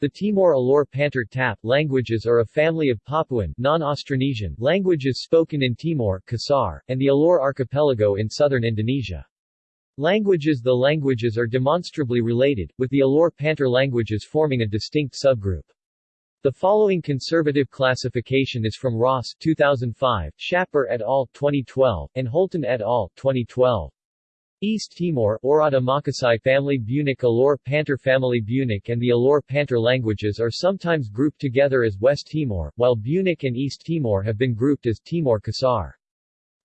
The Timor-Alor Pantar Tap languages are a family of Papuan non-Austronesian languages spoken in Timor Kisar, and the Alor archipelago in southern Indonesia. Languages The languages are demonstrably related, with the Alor Pantar languages forming a distinct subgroup. The following conservative classification is from Ross 2005, Schapper et al. 2012, and Holton et al. 2012. East Timor Oirata Makassai family Bunak Alor Pantar family Bunak and the Alor Pantar languages are sometimes grouped together as West Timor, while Bunak and East Timor have been grouped as Timor Kisar.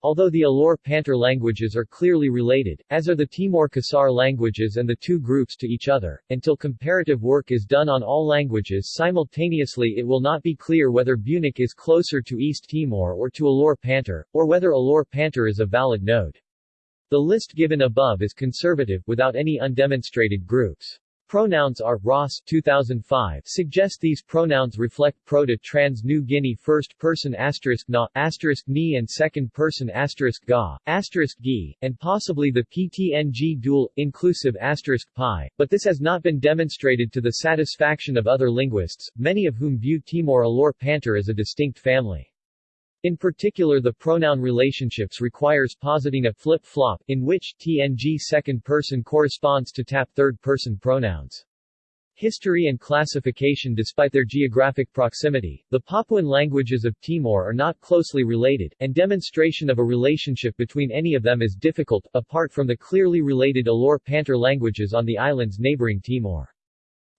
Although the Alor Pantar languages are clearly related, as are the Timor Kisar languages and the two groups to each other, until comparative work is done on all languages simultaneously it will not be clear whether Bunak is closer to East Timor or to Alor Pantar, or whether Alor Pantar is a valid node. The list given above is conservative, without any undemonstrated groups. Pronouns are Ross 2005 suggest these pronouns reflect Proto-Trans New Guinea first person asterisk na asterisk ni and second person asterisk ga asterisk gi and possibly the PTNG dual inclusive asterisk pi, but this has not been demonstrated to the satisfaction of other linguists, many of whom view Timor Alor Pantar as a distinct family. In particular the pronoun relationships requires positing a flip-flop, in which TNG second person corresponds to TAP third person pronouns. History and classification Despite their geographic proximity, the Papuan languages of Timor are not closely related, and demonstration of a relationship between any of them is difficult, apart from the clearly related Alor Pantar languages on the islands neighboring Timor.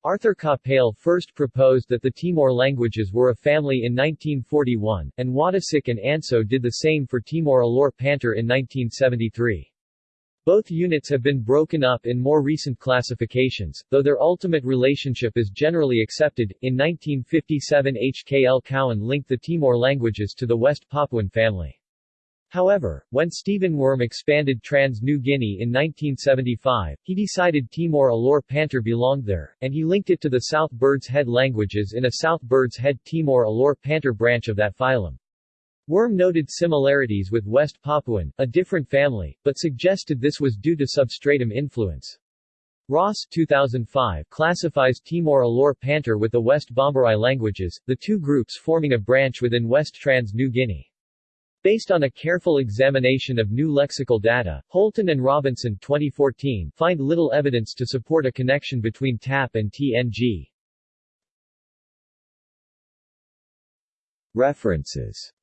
Arthur Capell first proposed that the Timor languages were a family in 1941, and Wadasik and Anso did the same for Timor-Alor Pantar in 1973. Both units have been broken up in more recent classifications, though their ultimate relationship is generally accepted. In 1957 H. K. L. Cowan linked the Timor languages to the West Papuan family. However, when Stephen Wurm expanded Trans New Guinea in 1975, he decided Timor Alor Pantar belonged there, and he linked it to the South Birds Head languages in a South Birds Head Timor Alor Pantar branch of that phylum. Wurm noted similarities with West Papuan, a different family, but suggested this was due to substratum influence. Ross 2005 classifies Timor Alor Pantar with the West Bomberai languages, the two groups forming a branch within West Trans New Guinea. Based on a careful examination of new lexical data, Holton and Robinson 2014 find little evidence to support a connection between TAP and TNG. References